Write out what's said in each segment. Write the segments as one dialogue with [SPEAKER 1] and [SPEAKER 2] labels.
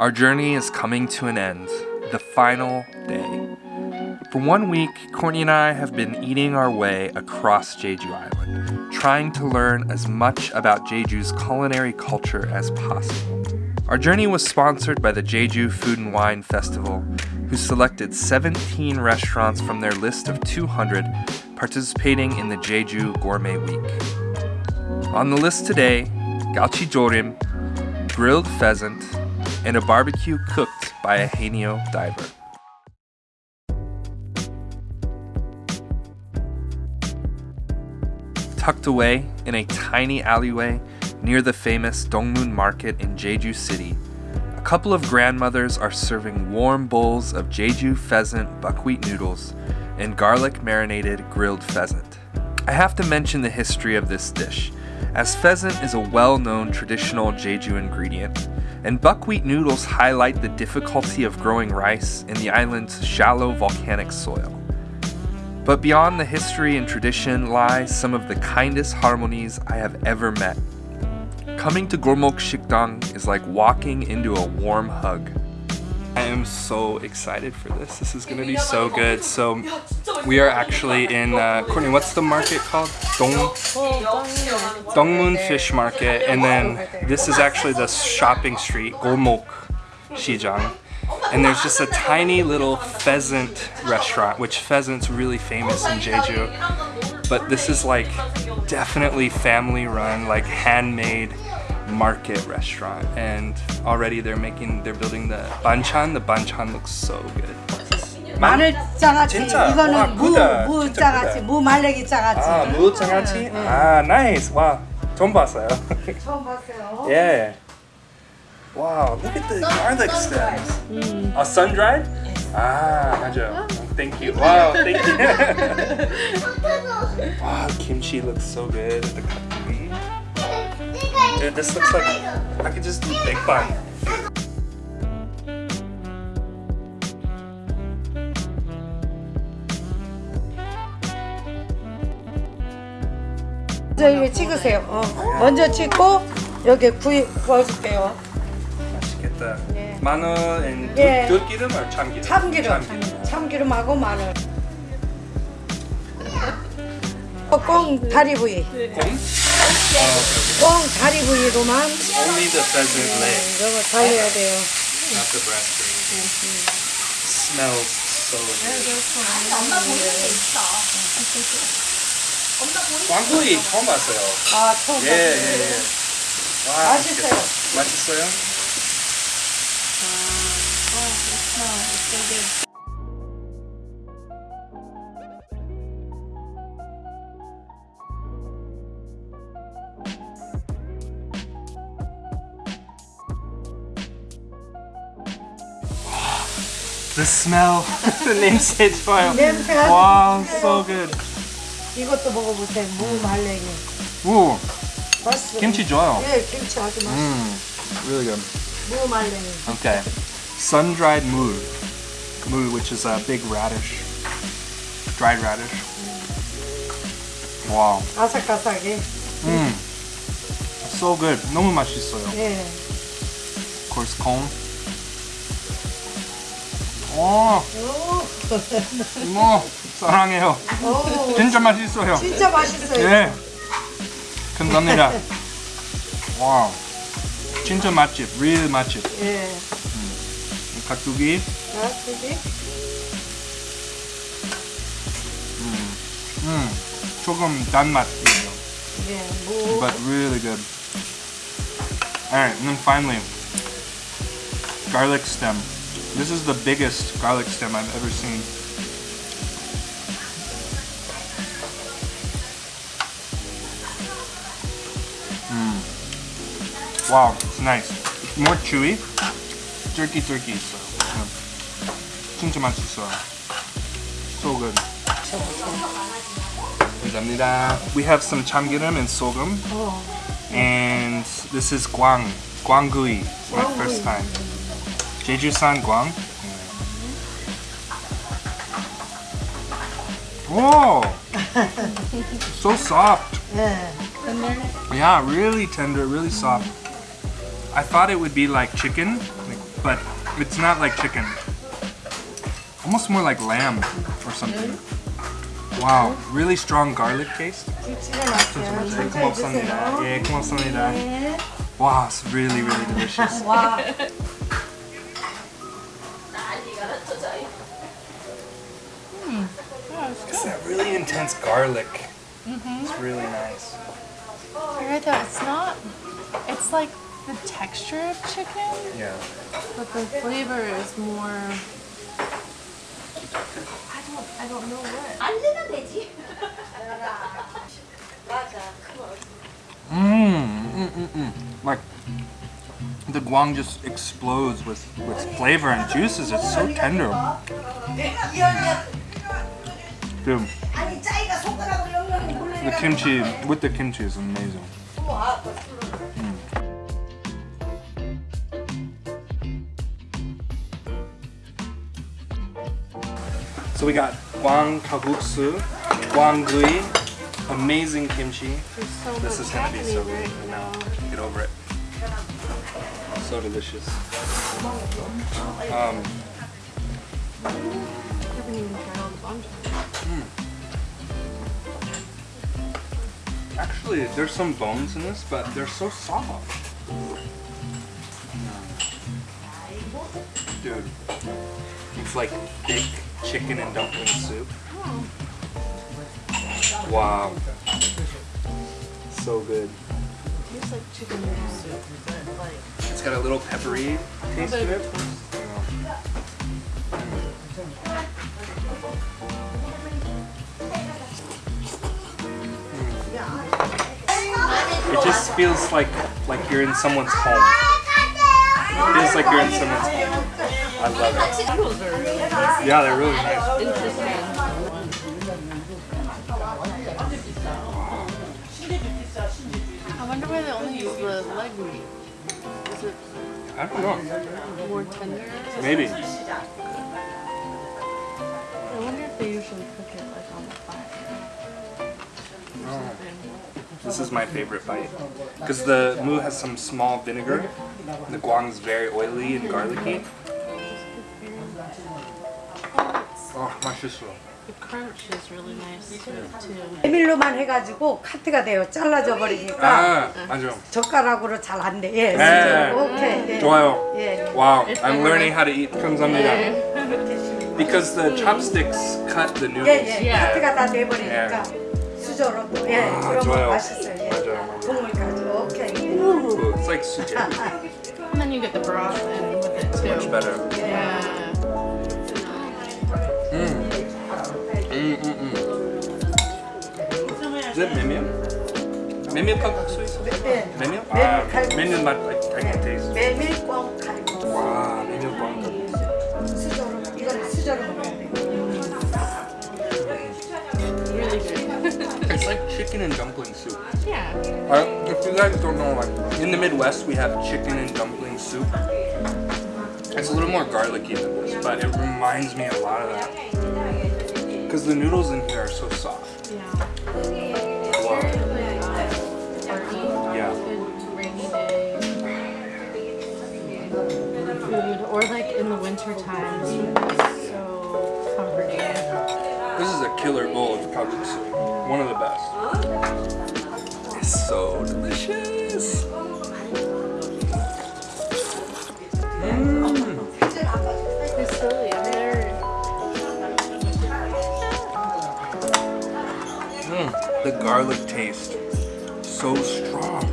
[SPEAKER 1] Our journey is coming to an end, the final day. For one week, Courtney and I have been eating our way across Jeju Island, trying to learn as much about Jeju's culinary culture as possible. Our journey was sponsored by the Jeju Food and Wine Festival, who selected 17 restaurants from their list of 200 participating in the Jeju Gourmet Week. On the list today, galchi jorim, grilled pheasant, and a barbecue cooked by a Haenyeo diver. Tucked away in a tiny alleyway near the famous Dongmun Market in Jeju City, a couple of grandmothers are serving warm bowls of Jeju pheasant buckwheat noodles and garlic marinated grilled pheasant. I have to mention the history of this dish, as pheasant is a well known traditional Jeju ingredient, and buckwheat noodles highlight the difficulty of growing rice in the island's shallow volcanic soil. But beyond the history and tradition lies some of the kindest halmonies I have ever met Coming to Golmok Shikdang is like walking into a warm hug. I am so excited for this. This is gonna be so good. So we are actually in, uh, Courtney, what's the market called? Dong, Dongmun Fish Market. And then this is actually the shopping street, Golmok Shijang. And there's just a tiny little pheasant restaurant, which pheasant's really famous in Jeju. But this is like definitely family run, like handmade market restaurant and already they're making they're building the banchan the banchan looks so good
[SPEAKER 2] 마늘 장아찌
[SPEAKER 1] 진짜?
[SPEAKER 2] 이거는
[SPEAKER 1] 와,
[SPEAKER 2] 무,
[SPEAKER 1] 크다.
[SPEAKER 2] 무
[SPEAKER 1] 진짜
[SPEAKER 2] 장아찌
[SPEAKER 1] 크다.
[SPEAKER 2] 무 말래기 장아찌
[SPEAKER 1] 아 무장아찌 아 나이스 와 처음 봤어요
[SPEAKER 2] 처음 봤어요
[SPEAKER 1] yeah wow look at the garlic stems uh, sun dried 아 맞아요 thank you wow thank you wow kimchi looks so good the kakuri Dude this looks like I could just do bang
[SPEAKER 2] 먼저 이거 찍으세요 어. 먼저 찍고 여기 구이 구워줄게요
[SPEAKER 1] 맛있겠다.
[SPEAKER 2] 예.
[SPEAKER 1] 마늘 and
[SPEAKER 2] 예.
[SPEAKER 1] 들- 들기름 or 참기름?
[SPEAKER 2] 참기름 참기름하고 마늘 어, 꽁 다리 부위
[SPEAKER 1] 곰?
[SPEAKER 2] 꽁 다리 부위로만
[SPEAKER 1] Only the pheasant leg,
[SPEAKER 2] 이거 달려야 돼요
[SPEAKER 1] not the breast anything. Smells so good. 왕구이 처음 봤어요.
[SPEAKER 2] 아 처음
[SPEAKER 1] 예,
[SPEAKER 2] 봤어요
[SPEAKER 1] 예, 예. 와,
[SPEAKER 2] 맛있어요.
[SPEAKER 1] 맛있어요? The smell, the 냄새 좋아요.
[SPEAKER 2] 냄새가
[SPEAKER 1] Wow,
[SPEAKER 2] 진짜
[SPEAKER 1] so good.
[SPEAKER 2] 이것도 먹어보세요 무 말랭이
[SPEAKER 1] 오,
[SPEAKER 2] 맛있어요
[SPEAKER 1] 김치 좋아요.
[SPEAKER 2] 예 김치 아주 맛있어요
[SPEAKER 1] Mm, really good.
[SPEAKER 2] 무 말랭이
[SPEAKER 1] Okay. Sun-dried mul. Mul, which is a big radish. Dried radish. Wow.
[SPEAKER 2] 아삭아삭해
[SPEAKER 1] Mm. So good. 너무 맛있어요.
[SPEAKER 2] 예.
[SPEAKER 1] Of course, corn. 오,
[SPEAKER 2] 오,
[SPEAKER 1] 이모 사랑해요.
[SPEAKER 2] 오,
[SPEAKER 1] 진짜 맛있어요.
[SPEAKER 2] 진짜 맛있어요.
[SPEAKER 1] 예. 감사합니다. 와우. 진짜 맛집, real 맛집.
[SPEAKER 2] 예.
[SPEAKER 1] 가뚜기.
[SPEAKER 2] 자, 여기.
[SPEAKER 1] 음, 조금 단맛이에요.
[SPEAKER 2] 예, 무.
[SPEAKER 1] but really good. Alright, and then finally, garlic stem. This is the biggest garlic stem I've ever seen. Mm. Wow, it's nice. It's more chewy. Turkey turkey, so. Yeah. 진짜 맛있어요. So good. 감사합니다. We have some 참기름 and 소금.
[SPEAKER 2] 어.
[SPEAKER 1] And this is guang, guanggui. It's my
[SPEAKER 2] Guanggui.
[SPEAKER 1] first time. Jeju-san guang. Whoa! so soft.
[SPEAKER 2] 예.
[SPEAKER 1] Yeah, really tender, really soft. I thought it would be like chicken, like but it's not like chicken. Almost more like lamb or something. Wow, really strong garlic taste.
[SPEAKER 2] 김치가 났어요.
[SPEAKER 1] that really intense garlic. Mm -hmm. It's really nice.
[SPEAKER 3] You're right though, it's not, it's like the texture of chicken.
[SPEAKER 1] Yeah.
[SPEAKER 3] But the flavor is more, I don't, I don't know what.
[SPEAKER 1] Mmm, mm, mm, mm. Like, the guang just explodes with, with flavor and juices. It's so tender. The kimchi, with the kimchi is amazing. So we got guang kalguksu, guang gui, amazing kimchi.
[SPEAKER 3] So
[SPEAKER 1] this is gonna be so good.
[SPEAKER 3] Right now.
[SPEAKER 1] get over it. So delicious. Um, actually, there's some bones in this, but they're so soft. Dude, it's like thick chicken and dumpling soup. Wow. So good.
[SPEAKER 3] Tastes like chicken noodle soup, but like.
[SPEAKER 1] It's got a little peppery taste to it. It just feels like like you're in someone's home. It feels like you're in someone's home. I love it.
[SPEAKER 3] Noodles are really nice.
[SPEAKER 1] Yeah, they're really nice.
[SPEAKER 3] Interesting. I wonder why they only use the leg meat. Is it
[SPEAKER 1] I don't know.
[SPEAKER 3] more tender?
[SPEAKER 1] Maybe.
[SPEAKER 3] I wonder if they usually cook it like on the fire.
[SPEAKER 1] This is my favorite bite. Because the mu has some small vinegar. The guang is very oily and garlicky. Oh, 맛있어.
[SPEAKER 3] The crunch is really nice to it too.
[SPEAKER 2] 메밀로만 해가지고 카트가 돼요. 잘라져 버리니까
[SPEAKER 1] 아, 맞아.
[SPEAKER 2] 젓가락으로 잘 안 돼. 예,
[SPEAKER 1] 네.
[SPEAKER 2] 진짜. 오케이. 예.
[SPEAKER 1] 좋아요.
[SPEAKER 2] 예. 예.
[SPEAKER 1] Wow, I'm learning how to eat. 감사합니다. Because the chopsticks cut the
[SPEAKER 2] 예,
[SPEAKER 1] noodles.
[SPEAKER 2] 예. 카트가 다 돼버리니까 수저로 또 예.
[SPEAKER 1] 아,
[SPEAKER 2] 그러면
[SPEAKER 1] 좋아요.
[SPEAKER 2] 맛있어요. 예.
[SPEAKER 1] 맞아요.
[SPEAKER 2] 국물까지. 오케이.
[SPEAKER 1] Ooh, it's like suji.
[SPEAKER 3] And then you get the broth in with it too.
[SPEAKER 1] Much better.
[SPEAKER 3] Yeah.
[SPEAKER 1] Mm, mm, mm. Is it mimyum? Mimyum kalguksu?
[SPEAKER 2] 예.
[SPEAKER 1] Mimyum?
[SPEAKER 2] 메밀
[SPEAKER 1] Ah,
[SPEAKER 2] 칼국수.
[SPEAKER 1] mimyum 맛 I, I can taste.
[SPEAKER 2] 메밀 꽝 칼국수.
[SPEAKER 1] 와, mimyum 꽝.
[SPEAKER 2] 수저로 이거는 수저로
[SPEAKER 1] It's like chicken and dumpling soup.
[SPEAKER 3] yeah.
[SPEAKER 1] Uh, if you guys don't know, like in the Midwest, we have chicken and dumpling soup. It's a little more garlicky than this, but it reminds me a lot of that. Because the noodles in here are so soft.
[SPEAKER 3] Yeah.
[SPEAKER 1] Wow. Yeah.
[SPEAKER 3] Good rainy day. Food. Or like in the winter time.
[SPEAKER 1] Killer bowl of kalguksu. One of the best. It's so delicious.
[SPEAKER 3] It's. They're
[SPEAKER 1] Mm, the garlic taste, so strong.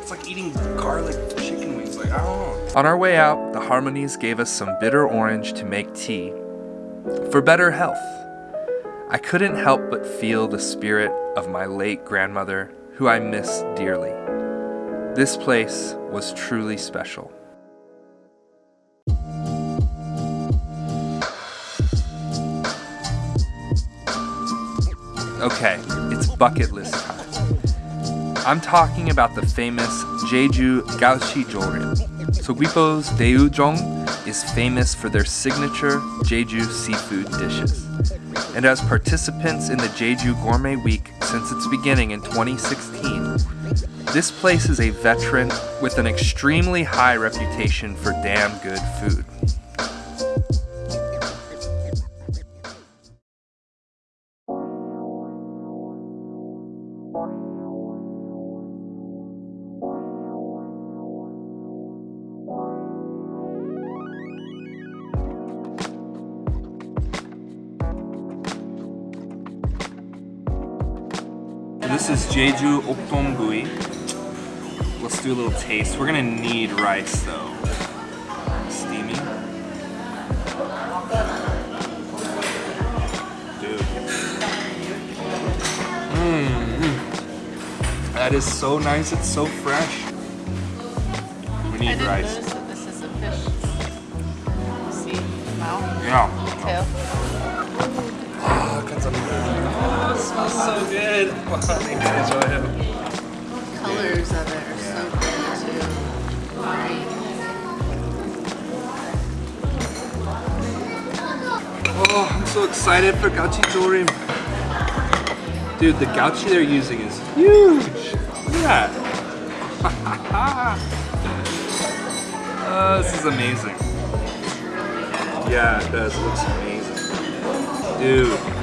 [SPEAKER 1] It's like eating garlic chicken wings. Like I don't know. On our way out, the Halmonies gave us some bitter orange to make tea for better health. I couldn't help but feel the spirit of my late grandmother, who I miss dearly. This place was truly special. Okay, it's bucket list time. I'm talking about the famous Jeju Galchi Jorim. Seogwipo's Daeujong is famous for their signature Jeju seafood dishes. And as participants in the Jeju Gourmet Week since its beginning in 2016, this place is a veteran with an extremely high reputation for damn good food. This is Jeju Oktomgui. Let's do a little taste. We're gonna need rice though. Steamy. Dude. Mmm. That is so nice. It's so fresh. We need rice.
[SPEAKER 3] notice that this is a fish. See, mouth,
[SPEAKER 1] Yeah. Oh, Oh, it smells so good. Wow, thank you, enjoy it.
[SPEAKER 3] Colors of it are so good too.
[SPEAKER 1] Oh, I'm so excited for Galchi Jorim. Dude, the galchi they're using is huge. Look at that. uh, this is amazing. Yeah, it does. It looks amazing. Dude.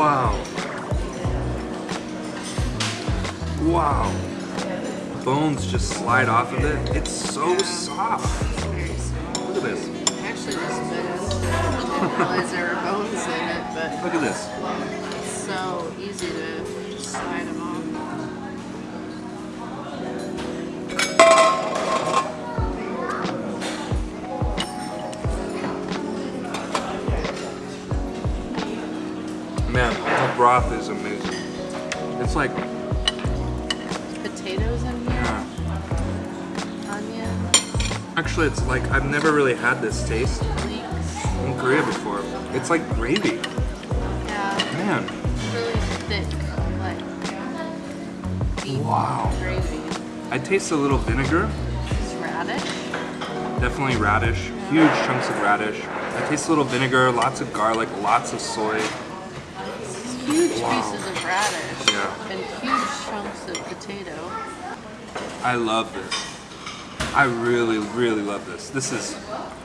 [SPEAKER 1] Wow. Wow. Bones just slide off of it. It's so soft. Look at this.
[SPEAKER 3] Actually, this. I realize there were bones in it, but
[SPEAKER 1] Look at this.
[SPEAKER 3] it's so easy to slide them
[SPEAKER 1] broth is amazing. It's like,
[SPEAKER 3] Potatoes in here,
[SPEAKER 1] uh,
[SPEAKER 3] onion,
[SPEAKER 1] actually, it's like I've never really had this taste
[SPEAKER 3] leeks.
[SPEAKER 1] in Korea before. It's like gravy.
[SPEAKER 3] Yeah,
[SPEAKER 1] Man,
[SPEAKER 3] really thick, like deep
[SPEAKER 1] Wow.
[SPEAKER 3] gravy.
[SPEAKER 1] I taste a little vinegar.
[SPEAKER 3] It's radish.
[SPEAKER 1] Definitely radish. Huge chunks of radish. I taste a little vinegar, lots of garlic, lots of soy.
[SPEAKER 3] Huge
[SPEAKER 1] Wow.
[SPEAKER 3] pieces of radish
[SPEAKER 1] Yeah.
[SPEAKER 3] and huge chunks of potato.
[SPEAKER 1] I love this. I really, really love this. This is,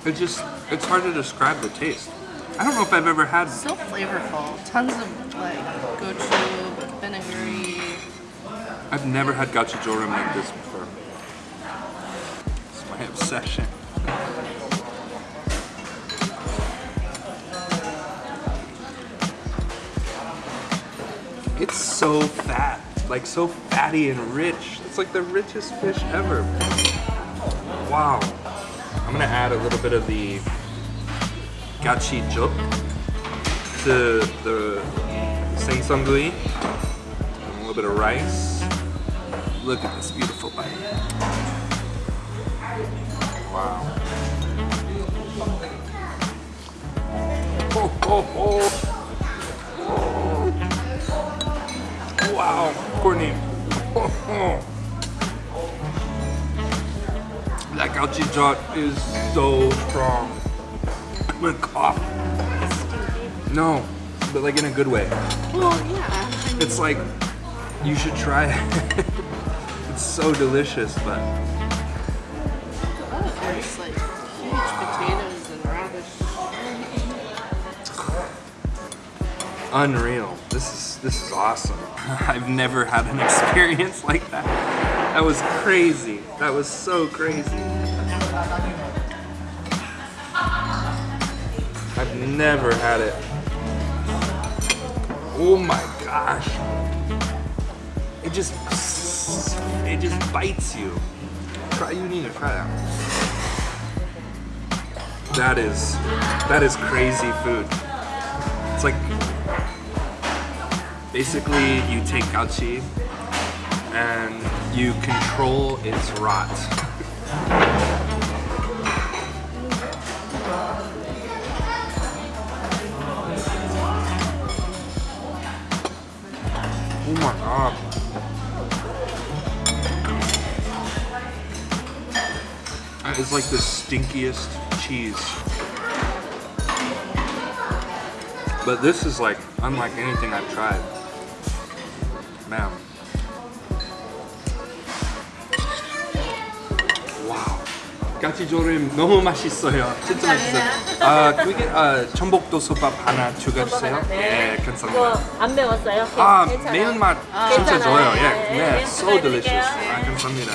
[SPEAKER 1] it just, it's hard to describe the taste. I don't know if I've ever had,
[SPEAKER 3] So flavorful. Tons of like gochu, but vinegary.
[SPEAKER 1] I've never had gochujang like this before. It's my obsession. It's so fat, like so fatty and rich. It's like the richest fish ever. Wow. I'm gonna add a little bit of the gachi juk to the sengsangui. A little bit of rice. Look at this beautiful bite. Wow. Oh, oh, oh. Wow, Courtney. That galchi jeot is so strong. I'm gonna cough. No, but like in a good way.
[SPEAKER 3] Well, yeah.
[SPEAKER 1] It's like you should try it. it's so delicious, but
[SPEAKER 3] oh, there's like huge potatoes and radish.
[SPEAKER 1] unreal. This is this is awesome. I've never had an experience like that. That was crazy. That was so crazy. I've never had it. Oh my gosh. It just it just bites you. Try you need to try that. That is that is crazy food. It's like basically you take galchi and you control its rot. Oh my god. That is like the stinkiest cheese But this is like unlike anything I've tried. Now. galchi jorim, 너무 맛있어요. 진짜 맛있어요. 아, 그게 아, 전복도 수밥 하나 추가주세요. 네. 예, 괜찮습니다.
[SPEAKER 4] 안 매웠어요?
[SPEAKER 1] 아,
[SPEAKER 4] 괜찮아요?
[SPEAKER 1] 매운맛 아, 진짜 좋아요. 예,
[SPEAKER 4] 네,
[SPEAKER 1] 네. so delicious. 아, 감사합니다.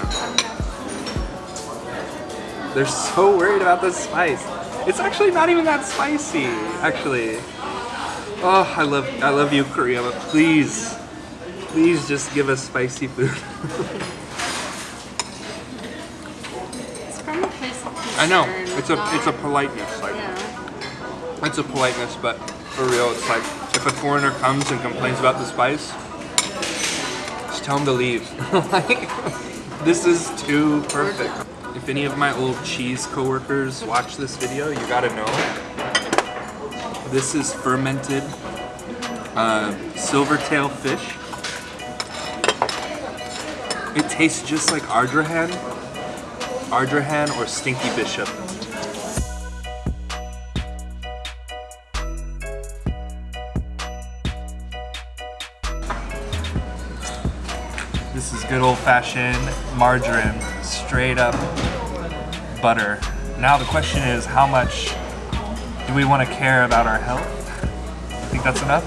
[SPEAKER 1] They're so worried about the spice. It's actually not even that spicy, actually. Oh, I love, I love you, Korea, but please please just give us spicy food.
[SPEAKER 3] It's from a place of
[SPEAKER 1] I know it's a,
[SPEAKER 3] not-
[SPEAKER 1] it's a politeness, like
[SPEAKER 3] Yeah.
[SPEAKER 1] it's a politeness, but for real, it's like if a foreigner comes and complains about the spice, just tell them to leave. like, this is too perfect. If any of my old cheese coworkers watch this video, you gotta know. This is fermented uh, silvertail fish. It tastes just like Ardrahan, Ardrahan or Stinky Bishop. This is good old fashioned margarine, straight up butter. Now the question is how much do we want to care about our health? I Think that's enough?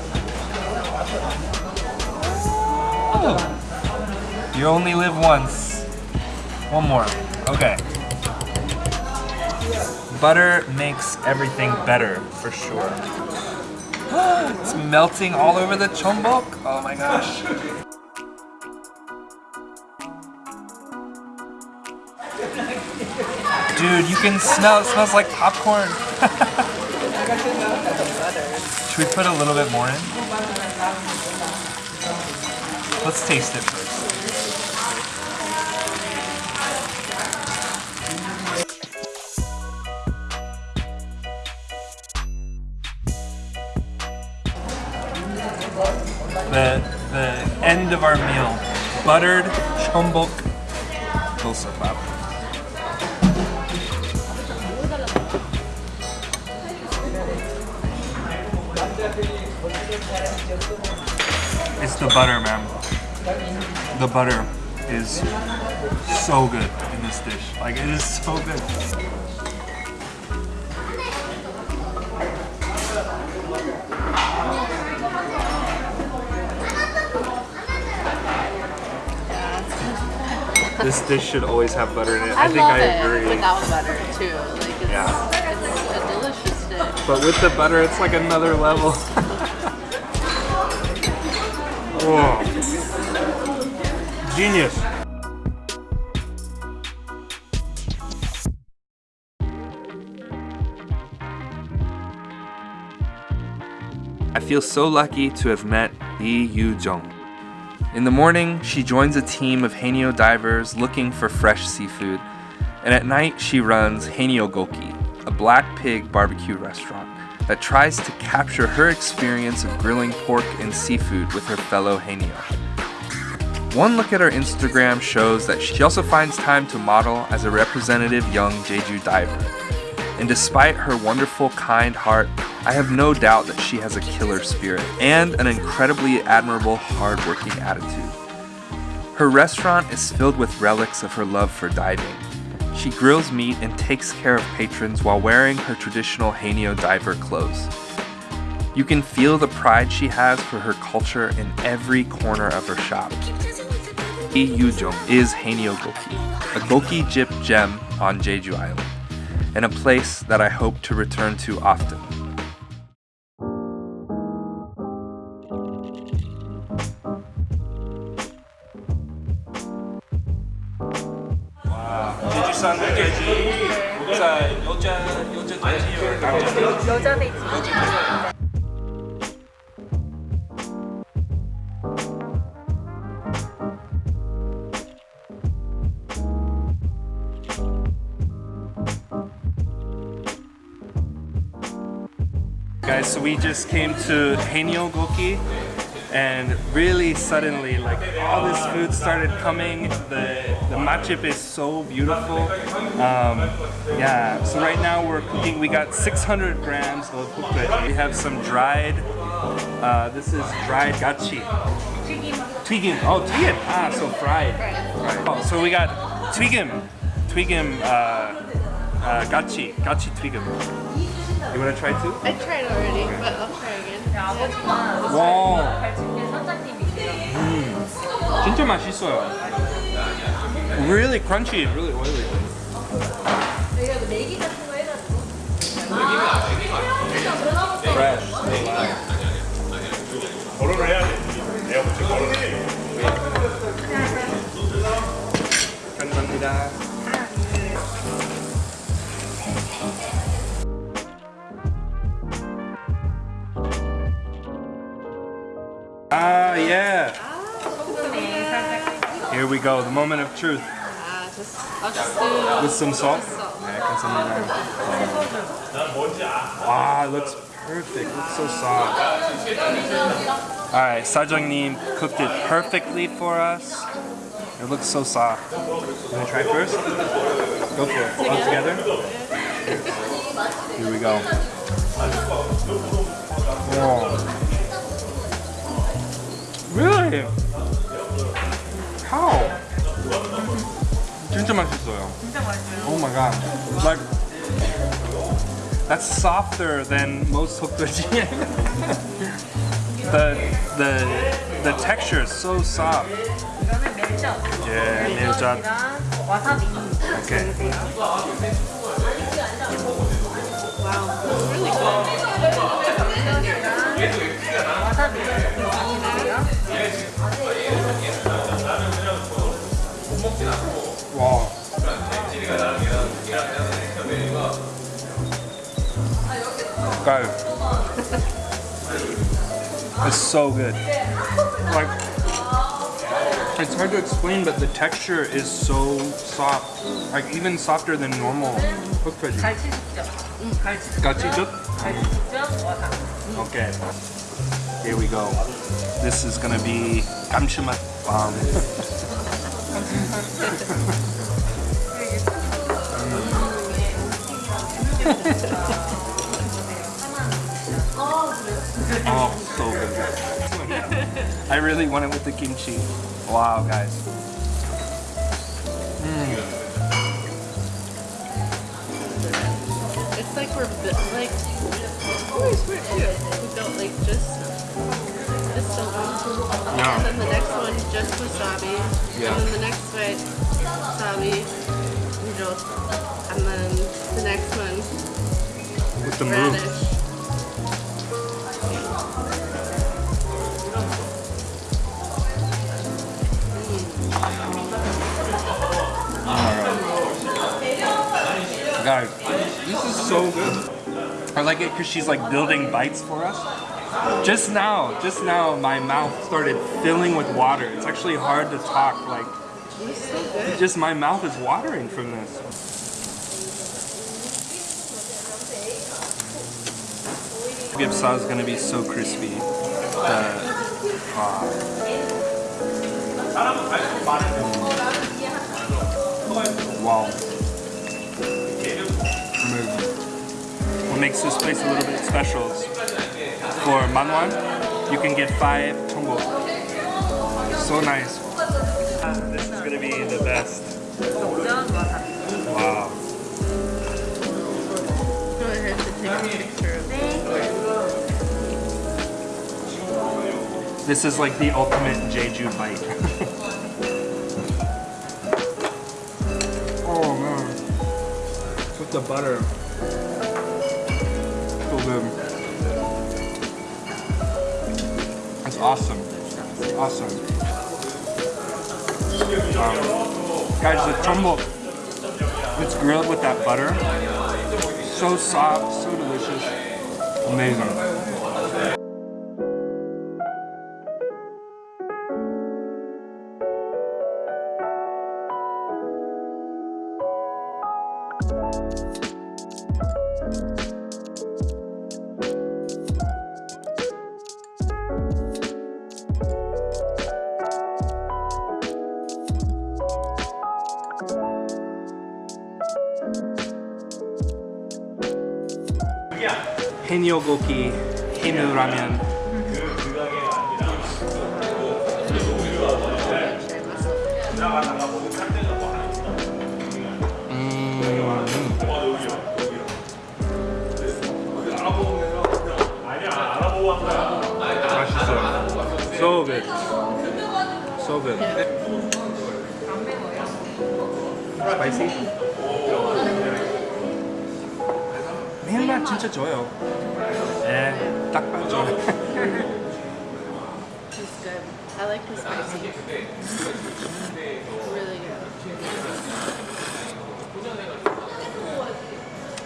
[SPEAKER 1] Oh. You only live once. One more. Okay. Butter makes everything better, for sure. it's melting all over the jeonbok. Oh my gosh. Dude, you can smell, it smells like popcorn. Should we put a little bit more in? Let's taste it first. Of our meal. Buttered chombok dosapap. It's the butter, man. The butter is so good in this dish. Like, it is so good. This dish should always have butter in it. I,
[SPEAKER 3] I,
[SPEAKER 1] think I
[SPEAKER 3] it
[SPEAKER 1] agree.
[SPEAKER 3] without butter too. Like it's,
[SPEAKER 1] Yeah.
[SPEAKER 3] it's a delicious dish.
[SPEAKER 1] But with the butter, it's like another level. Whoa. Genius. I feel so lucky to have met Lee Yu Jung. In the morning, she joins a team of Haenyeo divers looking for fresh seafood, and at night, she runs Hanyo Goki, a black pig barbecue restaurant that tries to capture her experience of grilling pork and seafood with her fellow Haenyeo. One look at her Instagram shows that she also finds time to model as a representative young Jeju diver. And despite her wonderful, kind heart, I have no doubt that she has a killer spirit and an incredibly admirable, hardworking attitude. Her restaurant is filled with relics of her love for diving. She grills meat and takes care of patrons while wearing her traditional Haenyeo diver clothes. You can feel the pride she has for her culture in every corner of her shop. Lee Yujong is Hanyo Goki, a Goki Jip gem on Jeju Island, and a place that I hope to return to often. 제주산 돼지, 여자 여자 여자 돼지, 남자
[SPEAKER 4] 여자 돼지.
[SPEAKER 1] Guys, so we just came to Hanyo Goki and really suddenly like all this food started coming. The the matjip is so beautiful. Um, yeah, so right now we're cooking, we got 600 grams of hukbae. We have some dried, uh, this is dried galchi. Twigim. Oh, twigim. Ah, so fried. Oh, so we got twigim. Twigim, uh, uh, galchi. Galchi twigim. You wanna try too?
[SPEAKER 3] I tried already, okay. but I'll try again.
[SPEAKER 1] 와. 음, 진짜 맛있어요. Really crunchy, really oily.
[SPEAKER 4] 내가
[SPEAKER 1] 뭐 내기 같은 거 해가지고. 내기가 truth?
[SPEAKER 3] Uh, just, just do,
[SPEAKER 1] With some salt? Ah, some wow, it looks perfect. It looks so soft. Alright, Sajang Nim cooked it perfectly for us. It looks so soft. You want to try first? Go for it. All together? Here we go. Really? How? 진짜 맛있어요. Oh my god. Like that's softer than most hokdoji. the the the texture is so soft.
[SPEAKER 5] 이거는 멜젓.
[SPEAKER 1] Yeah, 멜젓.
[SPEAKER 5] 이거랑 와사비.
[SPEAKER 1] Okay.
[SPEAKER 3] Wow, it's really good.
[SPEAKER 5] 와사비.
[SPEAKER 1] Wow. Guys, it's so good. Like, it's hard to explain, but the texture is so soft. Like even softer than normal cooked veggie.
[SPEAKER 5] 갈치죽젓. 갈치.
[SPEAKER 1] Gachijuk?
[SPEAKER 5] 갈치죽젓 와사비.
[SPEAKER 1] Okay. Here we go. This is gonna be 감칠맛 bomb. oh, so good. I really want it with the kimchi. Wow, guys.
[SPEAKER 3] It's like we're like always we're too. We built like just this one,
[SPEAKER 1] Yeah.
[SPEAKER 3] and then the next one just wasabi,
[SPEAKER 1] Yeah.
[SPEAKER 3] and then the next one wasabi, noodle, and then the next one
[SPEAKER 1] With the move. Guys, this is so good. I like it because she's like building bites for us. Just now, just now, my mouth started filling with water. It's actually hard to talk. Like, just my mouth is watering from this. Gipsa is gonna be so crispy. Ah. Wow. What makes this place a little bit special for manwan, you can get five tongo. So nice. This is gonna be the best. Wow. This is like the ultimate Jeju bite. oh man. With the butter. So good. Awesome. Awesome. Um, guys, the chumbo, it's grilled with that butter. So soft, so delicious. Amazing.
[SPEAKER 6] 해녀고기 해누라면 맛있어요. So good. So good. Spicy? 매운맛 진짜 좋아요. 네, 딱 맞죠.
[SPEAKER 3] It's good. I like the spicy. Really good.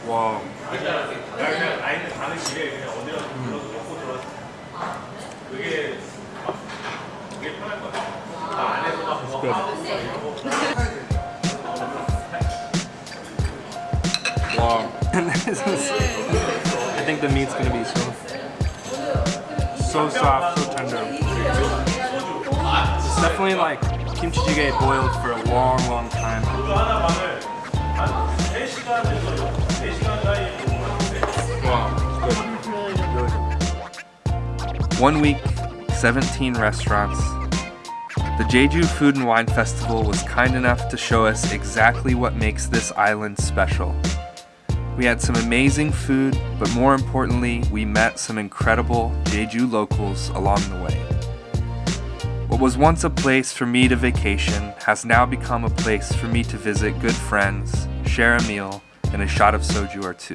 [SPEAKER 6] 와.
[SPEAKER 1] 그냥 아이는 가는 길에
[SPEAKER 6] I think the meat's gonna be so, so soft, so tender. It's definitely like kimchi jjigae boiled for a long, long time. One week, 17 restaurants, the Jeju Food and Wine Festival was kind enough to show us exactly what makes this island special. We had some amazing food, but more importantly, we met some incredible Jeju locals along the way. What was once a place for me to vacation has now become a place for me to visit good friends, share a meal, and a shot of soju or two.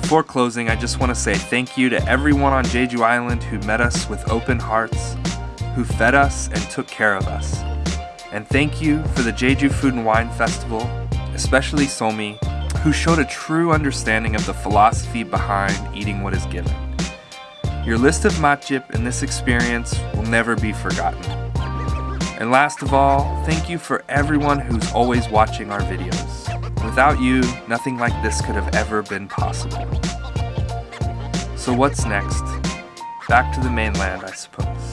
[SPEAKER 6] Before closing, I just want to say thank you to everyone on Jeju Island who met us with open hearts, who fed us and took care of us. And thank you for the Jeju Food and Wine Festival, especially Somi, who showed a true understanding of the philosophy behind eating what is given. Your list of matjip in this experience will never be forgotten. And last of all, thank you for everyone who's always watching our videos. Without you, nothing like this could have ever been possible. So what's next? Back to the mainland, I suppose.